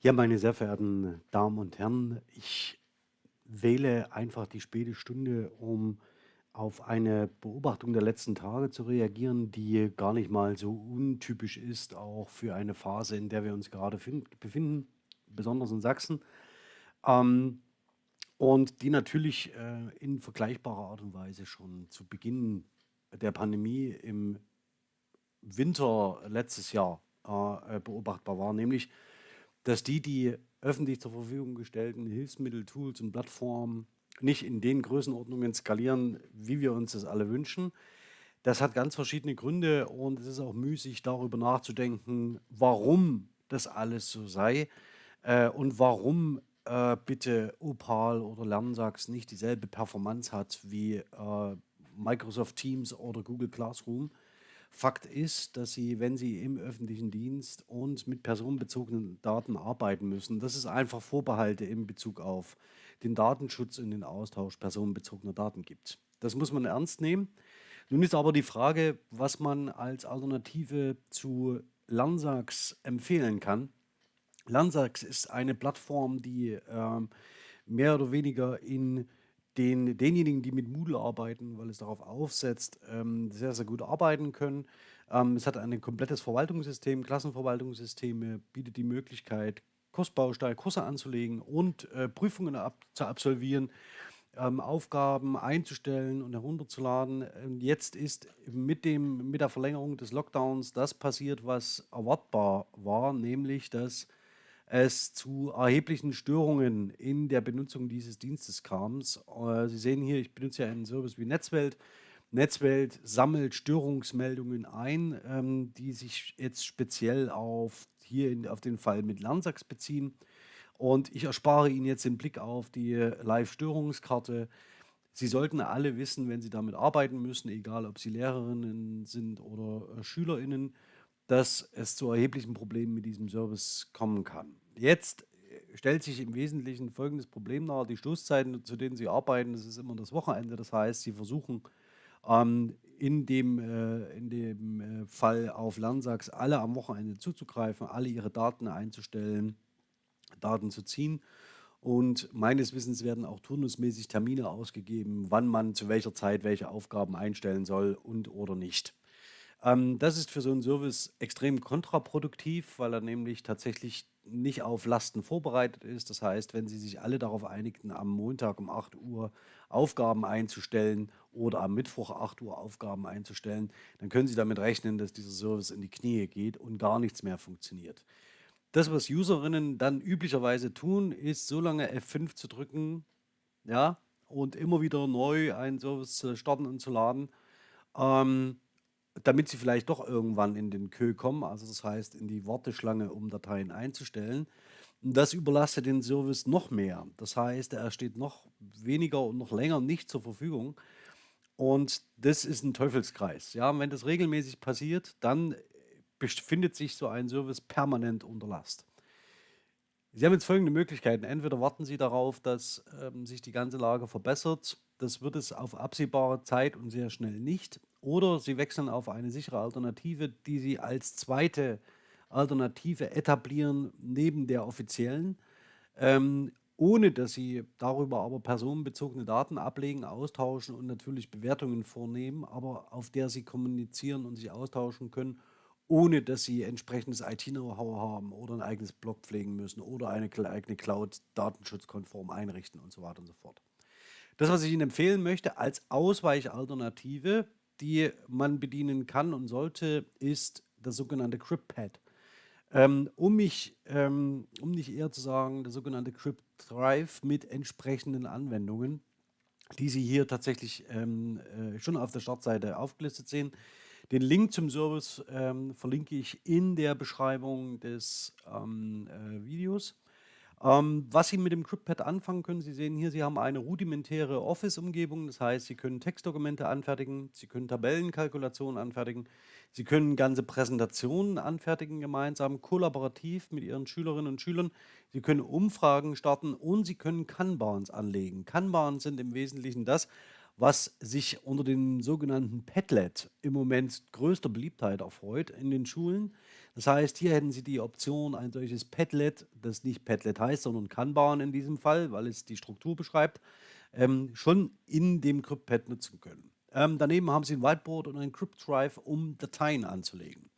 Ja, meine sehr verehrten Damen und Herren, ich wähle einfach die späte Stunde, um auf eine Beobachtung der letzten Tage zu reagieren, die gar nicht mal so untypisch ist, auch für eine Phase, in der wir uns gerade fin- befinden, besonders in Sachsen, ähm, und die natürlich äh, in vergleichbarer Art und Weise schon zu Beginn der Pandemie im Winter letztes Jahr äh, äh, beobachtbar war, nämlich dass die, die öffentlich zur Verfügung gestellten Hilfsmittel, Tools und Plattformen nicht in den Größenordnungen skalieren, wie wir uns das alle wünschen. Das hat ganz verschiedene Gründe und es ist auch müßig, darüber nachzudenken, warum das alles so sei äh, und warum äh, bitte Opal oder Lernsachs nicht dieselbe Performance hat wie äh, Microsoft Teams oder Google Classroom. Fakt ist, dass Sie, wenn Sie im öffentlichen Dienst und mit personenbezogenen Daten arbeiten müssen, dass es einfach Vorbehalte in Bezug auf den Datenschutz und den Austausch personenbezogener Daten gibt. Das muss man ernst nehmen. Nun ist aber die Frage, was man als Alternative zu Landsachs empfehlen kann. Landsachs ist eine Plattform, die ähm, mehr oder weniger in den, denjenigen, die mit Moodle arbeiten, weil es darauf aufsetzt, ähm, sehr, sehr gut arbeiten können. Ähm, es hat ein komplettes Verwaltungssystem, Klassenverwaltungssysteme, bietet die Möglichkeit, Kursbausteine, Kurse anzulegen und äh, Prüfungen ab, zu absolvieren, ähm, Aufgaben einzustellen und herunterzuladen. Und jetzt ist mit, dem, mit der Verlängerung des Lockdowns das passiert, was erwartbar war, nämlich dass es zu erheblichen Störungen in der Benutzung dieses Dienstes kam. Äh, Sie sehen hier, ich benutze ja einen Service wie Netzwelt. Netzwelt sammelt Störungsmeldungen ein, ähm, die sich jetzt speziell auf hier in, auf den Fall mit Lernsachs beziehen. Und ich erspare Ihnen jetzt den Blick auf die Live-Störungskarte. Sie sollten alle wissen, wenn Sie damit arbeiten müssen, egal ob Sie Lehrerinnen sind oder äh, Schülerinnen, dass es zu erheblichen Problemen mit diesem Service kommen kann. Jetzt äh, stellt sich im Wesentlichen folgendes Problem dar. Die Stoßzeiten, zu denen Sie arbeiten, das ist immer das Wochenende. Das heißt, Sie versuchen ähm, in dem, äh, in dem äh, Fall auf Lernsachs alle am Wochenende zuzugreifen, alle ihre Daten einzustellen, Daten zu ziehen. Und meines Wissens werden auch turnusmäßig Termine ausgegeben, wann man zu welcher Zeit welche Aufgaben einstellen soll und oder nicht. Ähm, das ist für so einen Service extrem kontraproduktiv, weil er nämlich tatsächlich nicht auf Lasten vorbereitet ist. Das heißt, wenn Sie sich alle darauf einigten, am Montag um 8 Uhr Aufgaben einzustellen oder am Mittwoch 8 Uhr Aufgaben einzustellen, dann können Sie damit rechnen, dass dieser Service in die Knie geht und gar nichts mehr funktioniert. Das, was Userinnen dann üblicherweise tun, ist so lange F5 zu drücken, ja, und immer wieder neu einen Service zu starten und zu laden, ähm, damit sie vielleicht doch irgendwann in den Queue kommen, also das heißt in die Warteschlange, um Dateien einzustellen. Das überlastet den Service noch mehr. Das heißt, er steht noch weniger und noch länger nicht zur Verfügung. Und das ist ein Teufelskreis. Ja, und wenn das regelmäßig passiert, dann befindet sich so ein Service permanent unter Last. Sie haben jetzt folgende Möglichkeiten. Entweder warten Sie darauf, dass ähm, sich die ganze Lage verbessert. Das wird es auf absehbare Zeit und sehr schnell nicht. Oder Sie wechseln auf eine sichere Alternative, die Sie als zweite Alternative etablieren neben der offiziellen, ähm, ohne dass Sie darüber aber personenbezogene Daten ablegen, austauschen und natürlich Bewertungen vornehmen, aber auf der Sie kommunizieren und sich austauschen können, ohne dass Sie entsprechendes IT-Know-how haben oder ein eigenes Blog pflegen müssen oder eine eigene Cloud datenschutzkonform einrichten und so weiter und so fort. Das, was ich Ihnen empfehlen möchte als Ausweichalternative, die man bedienen kann und sollte, ist das sogenannte CryptPad. Ähm, um mich, ähm, um nicht eher zu sagen, das sogenannte CryptDrive mit entsprechenden Anwendungen, die Sie hier tatsächlich ähm, äh, schon auf der Startseite aufgelistet sehen. Den Link zum Service ähm, verlinke ich in der Beschreibung des ähm, äh, Videos. Ähm, was Sie mit dem CryptPad anfangen können, Sie sehen hier, Sie haben eine rudimentäre Office-Umgebung, das heißt, Sie können Textdokumente anfertigen, Sie können Tabellenkalkulationen anfertigen, Sie können ganze Präsentationen anfertigen gemeinsam, kollaborativ mit Ihren Schülerinnen und Schülern. Sie können Umfragen starten und Sie können Kanbans anlegen. Kanbans sind im Wesentlichen das, was sich unter dem sogenannten Padlet im Moment größter Beliebtheit erfreut in den Schulen. Das heißt, hier hätten Sie die Option, ein solches Padlet, das nicht Padlet heißt, sondern Kanban in diesem Fall, weil es die Struktur beschreibt, ähm, schon in dem CryptPad nutzen können. Ähm, daneben haben Sie ein Whiteboard und ein CryptDrive, um Dateien anzulegen.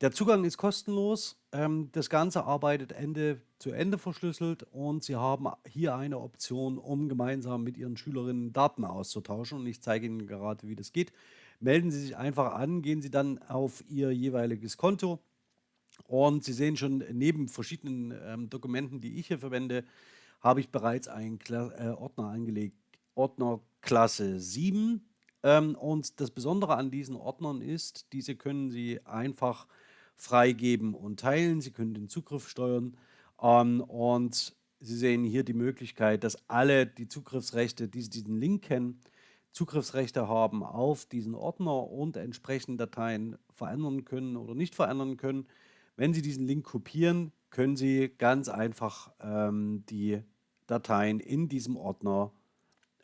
Der Zugang ist kostenlos. Ähm, das Ganze arbeitet Ende zu Ende verschlüsselt und Sie haben hier eine Option, um gemeinsam mit Ihren Schülerinnen Daten auszutauschen. Und ich zeige Ihnen gerade, wie das geht. Melden Sie sich einfach an, gehen Sie dann auf Ihr jeweiliges Konto und Sie sehen schon, neben verschiedenen ähm, Dokumenten, die ich hier verwende, habe ich bereits einen Kla äh, Ordner angelegt, Ordner Klasse 7. Ähm, und das Besondere an diesen Ordnern ist, diese können Sie einfach freigeben und teilen. Sie können den Zugriff steuern ähm, und Sie sehen hier die Möglichkeit, dass alle die Zugriffsrechte, die diesen Link kennen, Zugriffsrechte haben auf diesen Ordner und entsprechend Dateien verändern können oder nicht verändern können. Wenn Sie diesen Link kopieren, können Sie ganz einfach ähm, die Dateien in diesem Ordner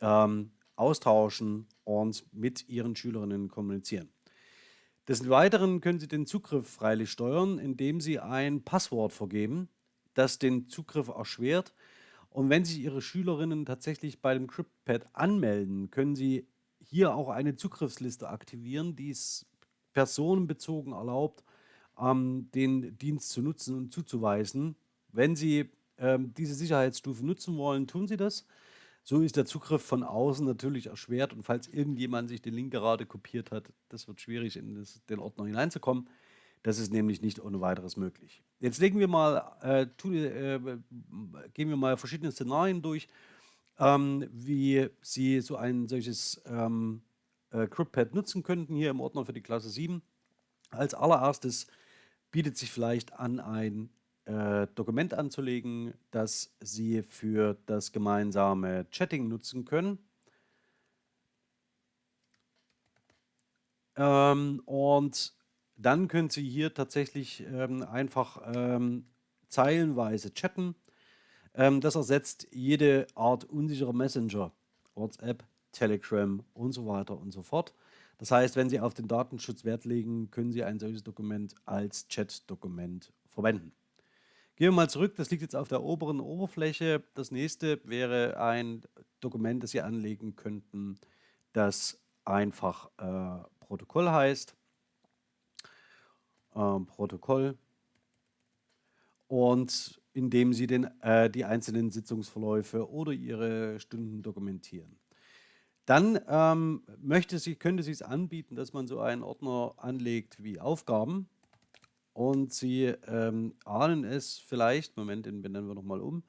ähm, austauschen und mit Ihren Schülerinnen kommunizieren. Des Weiteren können Sie den Zugriff freilich steuern, indem Sie ein Passwort vergeben, das den Zugriff erschwert. Und wenn sich Ihre Schülerinnen tatsächlich bei dem CryptPad anmelden, können Sie hier auch eine Zugriffsliste aktivieren, die es personenbezogen erlaubt, ähm, den Dienst zu nutzen und zuzuweisen. Wenn Sie ähm, diese Sicherheitsstufe nutzen wollen, tun Sie das. So ist der Zugriff von außen natürlich erschwert und falls irgendjemand sich den Link gerade kopiert hat, das wird schwierig, in das, den Ordner hineinzukommen. Das ist nämlich nicht ohne weiteres möglich. Jetzt legen wir mal, äh, tun, äh, gehen wir mal verschiedene Szenarien durch, ähm, wie Sie so ein solches ähm, äh, CryptPad nutzen könnten hier im Ordner für die Klasse 7. Als allererstes bietet sich vielleicht an, ein äh, Dokument anzulegen, das Sie für das gemeinsame Chatting nutzen können. Ähm, und dann können Sie hier tatsächlich ähm, einfach ähm, zeilenweise chatten. Ähm, das ersetzt jede Art unsicherer Messenger, WhatsApp, Telegram und so weiter und so fort. Das heißt, wenn Sie auf den Datenschutz Wert legen, können Sie ein solches Dokument als Chat-Dokument verwenden. Gehen wir mal zurück, das liegt jetzt auf der oberen Oberfläche. Das nächste wäre ein Dokument, das Sie anlegen könnten, das einfach äh, Protokoll heißt. Äh, Protokoll. Und indem Sie den, äh, die einzelnen Sitzungsverläufe oder Ihre Stunden dokumentieren. Dann ähm, möchte sie, könnte sie es anbieten, dass man so einen Ordner anlegt wie Aufgaben und Sie ähm, ahnen es vielleicht, Moment, den benennen wir nochmal um,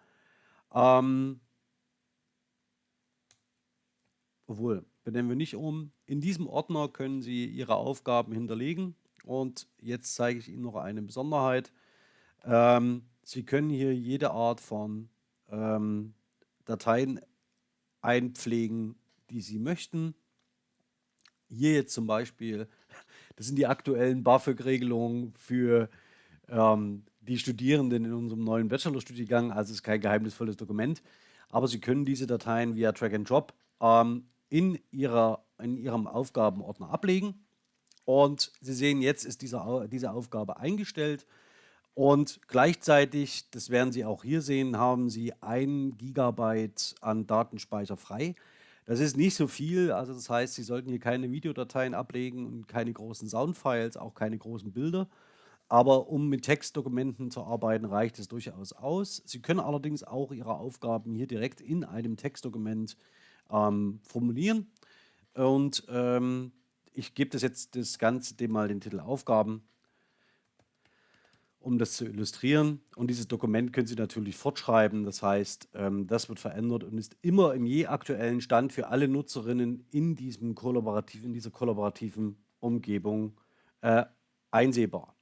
ähm, obwohl, benennen wir nicht um, in diesem Ordner können Sie Ihre Aufgaben hinterlegen und jetzt zeige ich Ihnen noch eine Besonderheit. Ähm, Sie können hier jede Art von ähm, Dateien einpflegen, die Sie möchten. Hier jetzt zum Beispiel, das sind die aktuellen BAföG-Regelungen für ähm, die Studierenden in unserem neuen Bachelorstudiengang. Also es ist kein geheimnisvolles Dokument, aber Sie können diese Dateien via Drag and Drop ähm, in, ihrer, in Ihrem Aufgabenordner ablegen. Und Sie sehen, jetzt ist diese, diese Aufgabe eingestellt. Und gleichzeitig, das werden Sie auch hier sehen, haben Sie ein Gigabyte an Datenspeicher frei. Das ist nicht so viel, also das heißt, Sie sollten hier keine Videodateien ablegen und keine großen Soundfiles, auch keine großen Bilder. Aber um mit Textdokumenten zu arbeiten, reicht es durchaus aus. Sie können allerdings auch Ihre Aufgaben hier direkt in einem Textdokument ähm, formulieren. Und ähm, ich gebe das jetzt das Ganze dem mal den Titel Aufgaben um das zu illustrieren. Und dieses Dokument können Sie natürlich fortschreiben. Das heißt, ähm, das wird verändert und ist immer im je aktuellen Stand für alle Nutzerinnen in, diesem kollaborativ, in dieser kollaborativen Umgebung äh, einsehbar.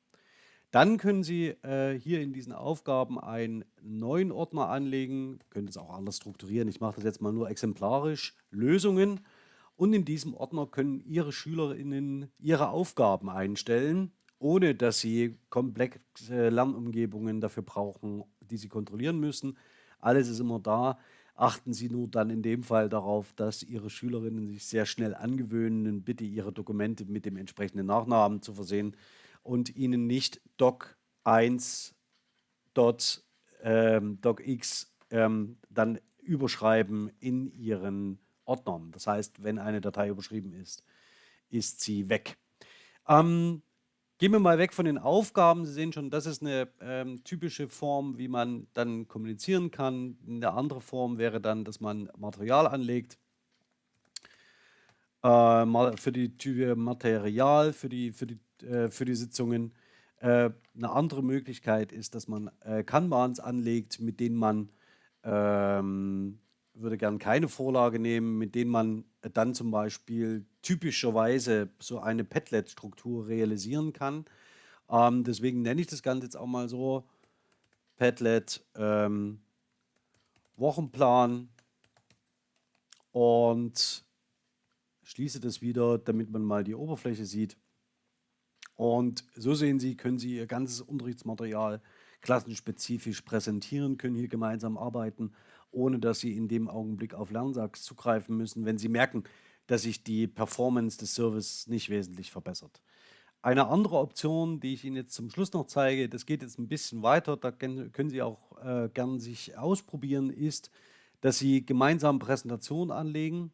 Dann können Sie äh, hier in diesen Aufgaben einen neuen Ordner anlegen, können es auch anders strukturieren. Ich mache das jetzt mal nur exemplarisch, Lösungen. Und in diesem Ordner können Ihre SchülerInnen ihre Aufgaben einstellen ohne dass sie komplexe Lernumgebungen dafür brauchen, die sie kontrollieren müssen. Alles ist immer da. Achten Sie nur dann in dem Fall darauf, dass Ihre Schülerinnen sich sehr schnell angewöhnen, bitte Ihre Dokumente mit dem entsprechenden Nachnamen zu versehen und Ihnen nicht doc1 dot, ähm, docx ähm, dann überschreiben in Ihren Ordnern. Das heißt, wenn eine Datei überschrieben ist, ist sie weg. Ähm, gehen wir mal weg von den Aufgaben. Sie sehen schon, das ist eine ähm, typische Form, wie man dann kommunizieren kann. Eine andere Form wäre dann, dass man Material anlegt. Äh, für die Type Material, für die, für die, äh, für die Sitzungen. Äh, eine andere Möglichkeit ist, dass man äh, Kanbans anlegt, mit denen man ähm, würde gern keine Vorlage nehmen, mit denen man dann zum Beispiel typischerweise so eine Padlet-Struktur realisieren kann. Ähm, deswegen nenne ich das Ganze jetzt auch mal so, Padlet ähm, Wochenplan und schließe das wieder, damit man mal die Oberfläche sieht. Und so sehen Sie, können Sie Ihr ganzes Unterrichtsmaterial klassenspezifisch präsentieren, können hier gemeinsam arbeiten ohne dass Sie in dem Augenblick auf Lernsachs zugreifen müssen, wenn Sie merken, dass sich die Performance des Services nicht wesentlich verbessert. Eine andere Option, die ich Ihnen jetzt zum Schluss noch zeige, das geht jetzt ein bisschen weiter, da können Sie auch äh, gern sich ausprobieren, ist, dass Sie gemeinsam Präsentationen anlegen.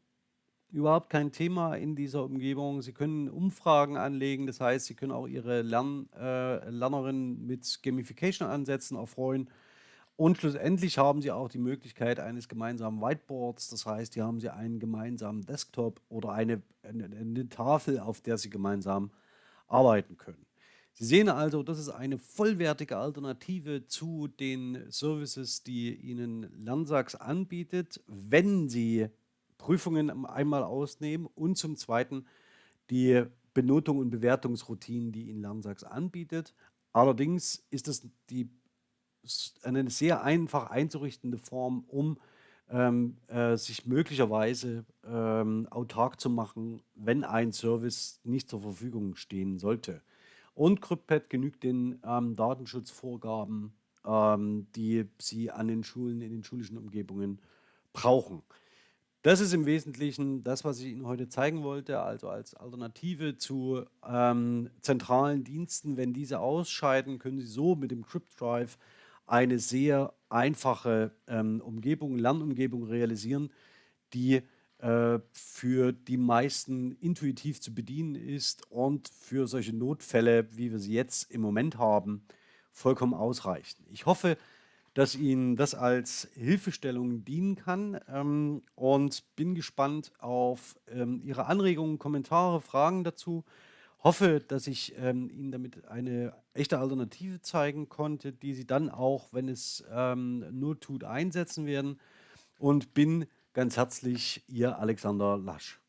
Überhaupt kein Thema in dieser Umgebung. Sie können Umfragen anlegen, das heißt, Sie können auch Ihre Lern, äh, Lernerinnen mit Gamification-Ansätzen erfreuen und schlussendlich haben Sie auch die Möglichkeit eines gemeinsamen Whiteboards. Das heißt, hier haben Sie einen gemeinsamen Desktop oder eine, eine, eine Tafel, auf der Sie gemeinsam arbeiten können. Sie sehen also, das ist eine vollwertige Alternative zu den Services, die Ihnen Lernsachs anbietet, wenn Sie Prüfungen einmal ausnehmen und zum Zweiten die Benotung und Bewertungsroutinen, die Ihnen Lernsachs anbietet. Allerdings ist es die eine sehr einfach einzurichtende Form, um ähm, äh, sich möglicherweise ähm, autark zu machen, wenn ein Service nicht zur Verfügung stehen sollte. Und CryptPad genügt den ähm, Datenschutzvorgaben, ähm, die Sie an den Schulen, in den schulischen Umgebungen brauchen. Das ist im Wesentlichen das, was ich Ihnen heute zeigen wollte, also als Alternative zu ähm, zentralen Diensten. Wenn diese ausscheiden, können Sie so mit dem CryptDrive eine sehr einfache ähm, Umgebung, Lernumgebung realisieren, die äh, für die meisten intuitiv zu bedienen ist und für solche Notfälle, wie wir sie jetzt im Moment haben, vollkommen ausreichen. Ich hoffe, dass Ihnen das als Hilfestellung dienen kann ähm, und bin gespannt auf ähm, Ihre Anregungen, Kommentare, Fragen dazu hoffe, dass ich ähm, Ihnen damit eine echte Alternative zeigen konnte, die Sie dann auch, wenn es ähm, nur tut, einsetzen werden und bin ganz herzlich Ihr Alexander Lasch.